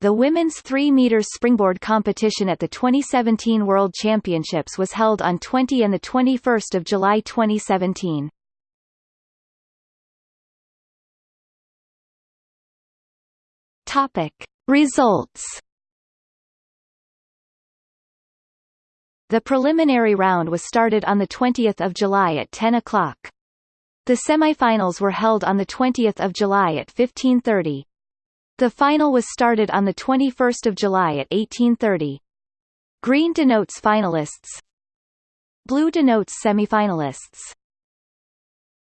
The women's 3 meters springboard competition at the 2017 World Championships was held on 20 and the 21st of July 2017. Topic: Results. The preliminary round was started on the 20th of July at 10 o'clock. The semifinals were held on the 20th of July at 15:30. The final was started on the 21st of July at 18:30. Green denotes finalists. Blue denotes semifinalists.